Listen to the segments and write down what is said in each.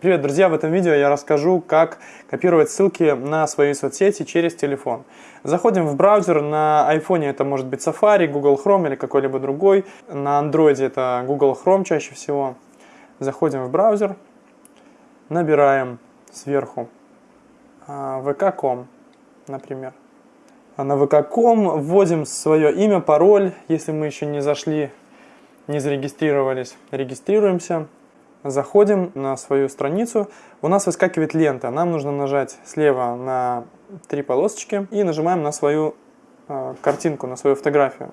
Привет, друзья! В этом видео я расскажу, как копировать ссылки на свои соцсети через телефон. Заходим в браузер, на iPhone это может быть Safari, Google Chrome или какой-либо другой. На Android это Google Chrome чаще всего. Заходим в браузер, набираем сверху а, vk.com, например. А на vk.com вводим свое имя, пароль, если мы еще не зашли, не зарегистрировались. Регистрируемся заходим на свою страницу, у нас выскакивает лента. Нам нужно нажать слева на три полосочки и нажимаем на свою э, картинку, на свою фотографию,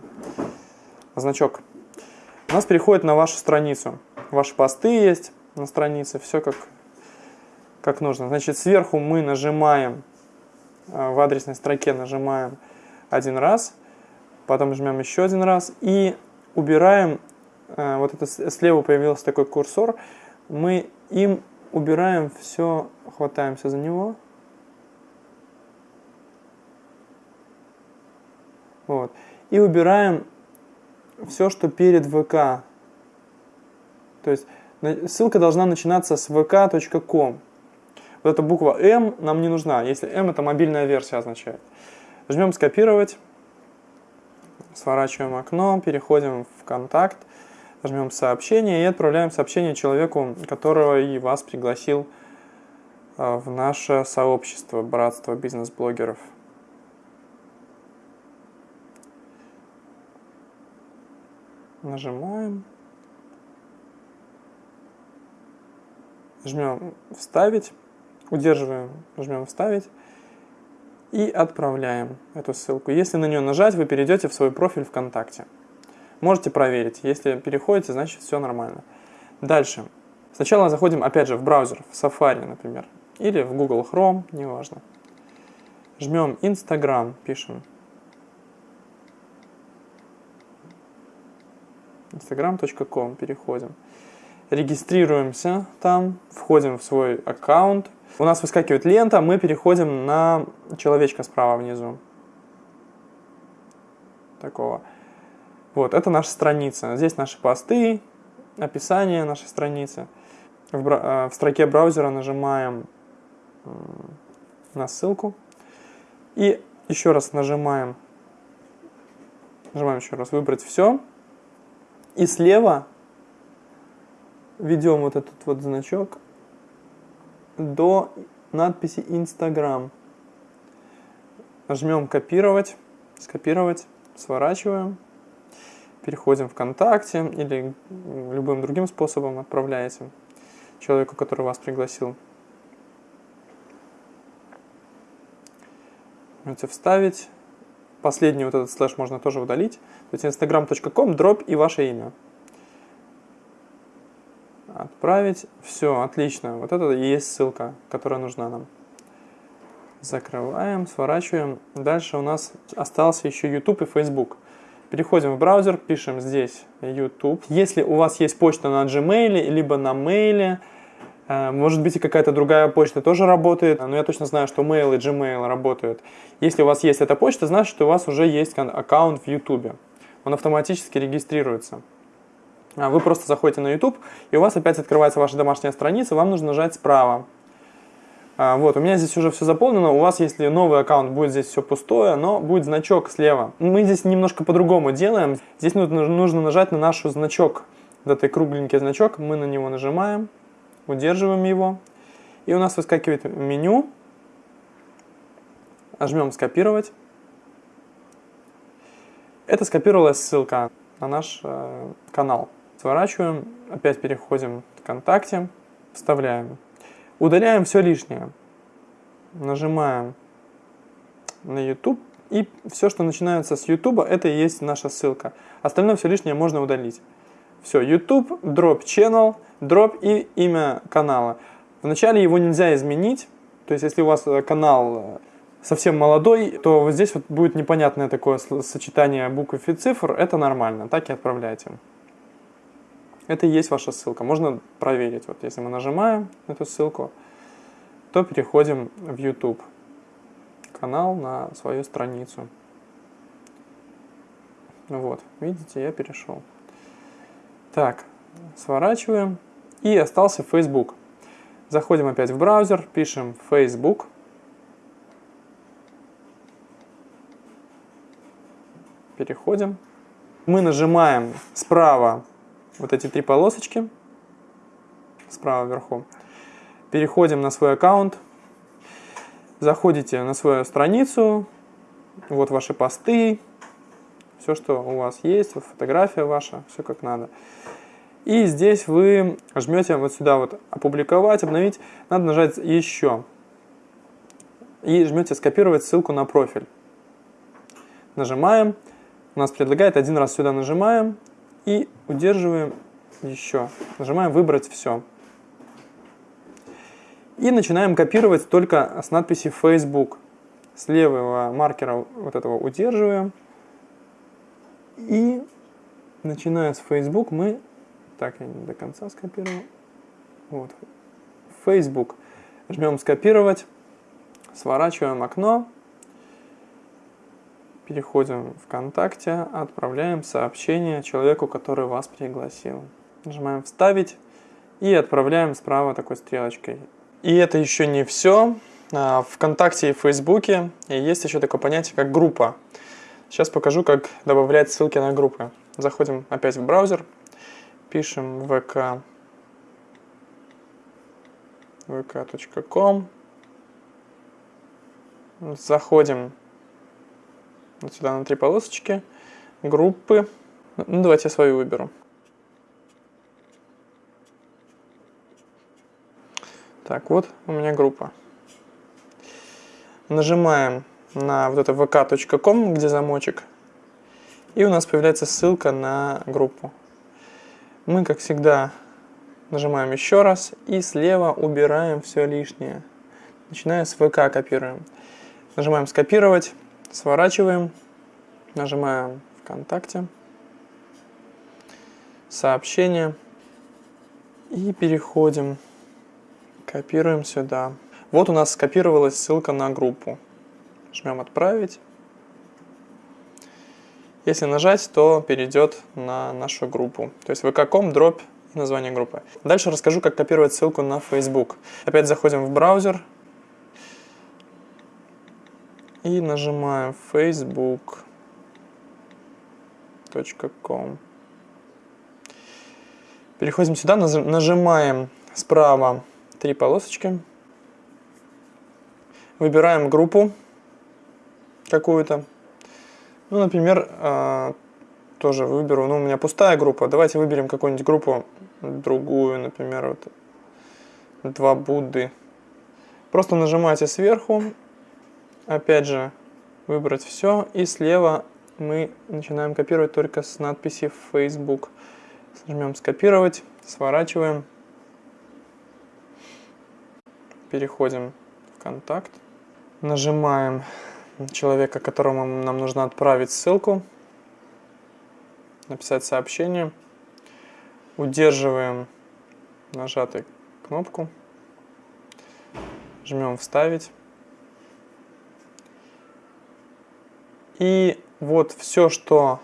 значок. У нас переходит на вашу страницу. Ваши посты есть на странице, все как, как нужно. Значит, сверху мы нажимаем, э, в адресной строке нажимаем один раз, потом жмем еще один раз и убираем вот это слева появился такой курсор, мы им убираем все, хватаемся за него. Вот. И убираем все, что перед ВК. То есть ссылка должна начинаться с vk.com. Вот эта буква М нам не нужна, если М это мобильная версия означает. Жмем скопировать, сворачиваем окно, переходим в контакт жмем сообщение и отправляем сообщение человеку, которого и вас пригласил а, в наше сообщество Братство бизнес-блогеров. Нажимаем. Жмем «Вставить», удерживаем, жмем «Вставить» и отправляем эту ссылку. Если на нее нажать, вы перейдете в свой профиль ВКонтакте. Можете проверить. Если переходите, значит все нормально. Дальше. Сначала заходим опять же в браузер, в Safari, например. Или в Google Chrome, неважно. Жмем Instagram, пишем. instagram.com переходим. Регистрируемся там, входим в свой аккаунт. У нас выскакивает лента, мы переходим на человечка справа внизу. Такого. Вот, это наша страница. Здесь наши посты, описание нашей страницы. В, в строке браузера нажимаем на ссылку. И еще раз нажимаем, нажимаем еще раз выбрать все. И слева ведем вот этот вот значок до надписи Instagram. Нажмем копировать, скопировать, сворачиваем переходим ВКонтакте или любым другим способом отправляете человеку, который вас пригласил. Можете вставить. Последний вот этот слэш можно тоже удалить. То есть instagram.com, дробь и ваше имя. Отправить. Все, отлично. Вот это и есть ссылка, которая нужна нам. Закрываем, сворачиваем. Дальше у нас остался еще YouTube и Facebook. Переходим в браузер, пишем здесь YouTube. Если у вас есть почта на Gmail, либо на Mail, э, может быть и какая-то другая почта тоже работает, но я точно знаю, что Mail и Gmail работают. Если у вас есть эта почта, значит, что у вас уже есть аккаунт в YouTube. Он автоматически регистрируется. А вы просто заходите на YouTube, и у вас опять открывается ваша домашняя страница, вам нужно нажать справа вот, у меня здесь уже все заполнено. У вас, если новый аккаунт, будет здесь все пустое, но будет значок слева. Мы здесь немножко по-другому делаем. Здесь нужно, нажать на наш значок. Вот этот кругленький значок. Мы на него нажимаем, удерживаем его. И у нас выскакивает меню. Нажмем «Скопировать». Это скопировалась ссылка на наш э, канал. Сворачиваем, опять переходим в ВКонтакте, вставляем Удаляем все лишнее. Нажимаем на YouTube. И все, что начинается с YouTube, это и есть наша ссылка. Остальное все лишнее можно удалить. Все, YouTube, drop channel, drop и имя канала. Вначале его нельзя изменить. То есть, если у вас э, канал э, совсем молодой, то вот здесь вот будет непонятное такое сочетание букв и цифр. Это нормально. Так и отправляйте. Это и есть ваша ссылка. Можно проверить. Вот если мы нажимаем эту ссылку, то переходим в YouTube канал на свою страницу. Вот, видите, я перешел. Так, сворачиваем. И остался Facebook. Заходим опять в браузер, пишем Facebook. Переходим. Мы нажимаем справа вот эти три полосочки, справа вверху. Переходим на свой аккаунт, заходите на свою страницу, вот ваши посты, все, что у вас есть, фотография ваша, все как надо. И здесь вы жмете вот сюда вот «Опубликовать», «Обновить». Надо нажать «Еще». И жмете «Скопировать ссылку на профиль». Нажимаем. У нас предлагает один раз сюда нажимаем и удерживаем еще. Нажимаем «Выбрать все». И начинаем копировать только с надписи Facebook. С левого маркера вот этого удерживаем. И начиная с Facebook мы... Так, я не до конца скопировал. Вот. Facebook. Жмем «Скопировать». Сворачиваем окно. Переходим в ВКонтакте, отправляем сообщение человеку, который вас пригласил. Нажимаем «Вставить» и отправляем справа такой стрелочкой. И это еще не все. А, в ВКонтакте и Фейсбуке есть еще такое понятие, как группа. Сейчас покажу, как добавлять ссылки на группы. Заходим опять в браузер, пишем vk vk.com Заходим вот сюда на три полосочки, группы. Ну, давайте я свою выберу. Так, вот у меня группа. Нажимаем на вот это vk.com, где замочек. И у нас появляется ссылка на группу. Мы, как всегда, нажимаем еще раз и слева убираем все лишнее. Начиная с ВК копируем. Нажимаем скопировать. Сворачиваем, нажимаем ВКонтакте, сообщение и переходим, копируем сюда. Вот у нас скопировалась ссылка на группу. Жмем «Отправить». Если нажать, то перейдет на нашу группу. То есть vk.com, дробь название группы. Дальше расскажу, как копировать ссылку на Facebook. Опять заходим в браузер, и нажимаем facebook.com. Переходим сюда, нажимаем справа три полосочки. Выбираем группу какую-то. Ну, например, а, тоже выберу, ну, у меня пустая группа. Давайте выберем какую-нибудь группу другую, например, вот два Будды. Просто нажимаете сверху опять же, выбрать все. И слева мы начинаем копировать только с надписи Facebook. Нажмем «Скопировать», сворачиваем. Переходим в «Контакт». Нажимаем человека, которому нам нужно отправить ссылку. Написать сообщение. Удерживаем нажатую кнопку. Жмем «Вставить». И вот все, что,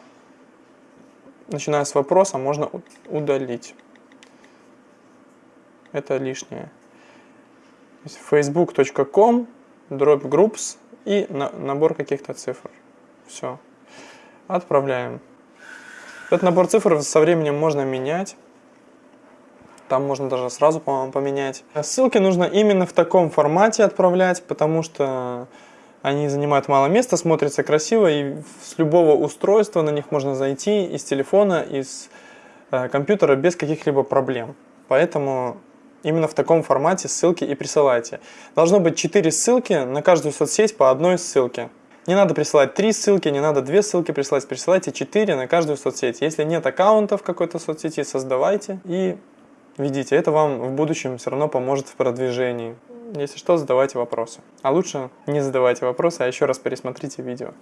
начиная с вопроса, можно удалить. Это лишнее. facebook.com, дробь groups и на, набор каких-то цифр. Все. Отправляем. Этот набор цифр со временем можно менять. Там можно даже сразу, по-моему, поменять. Ссылки нужно именно в таком формате отправлять, потому что они занимают мало места, смотрятся красиво, и с любого устройства на них можно зайти из телефона, из э, компьютера без каких-либо проблем. Поэтому именно в таком формате ссылки и присылайте. Должно быть 4 ссылки на каждую соцсеть по одной ссылке. Не надо присылать 3 ссылки, не надо 2 ссылки присылать, присылайте 4 на каждую соцсеть. Если нет аккаунта в какой-то соцсети, создавайте и ведите. Это вам в будущем все равно поможет в продвижении. Если что, задавайте вопросы. А лучше не задавайте вопросы, а еще раз пересмотрите видео.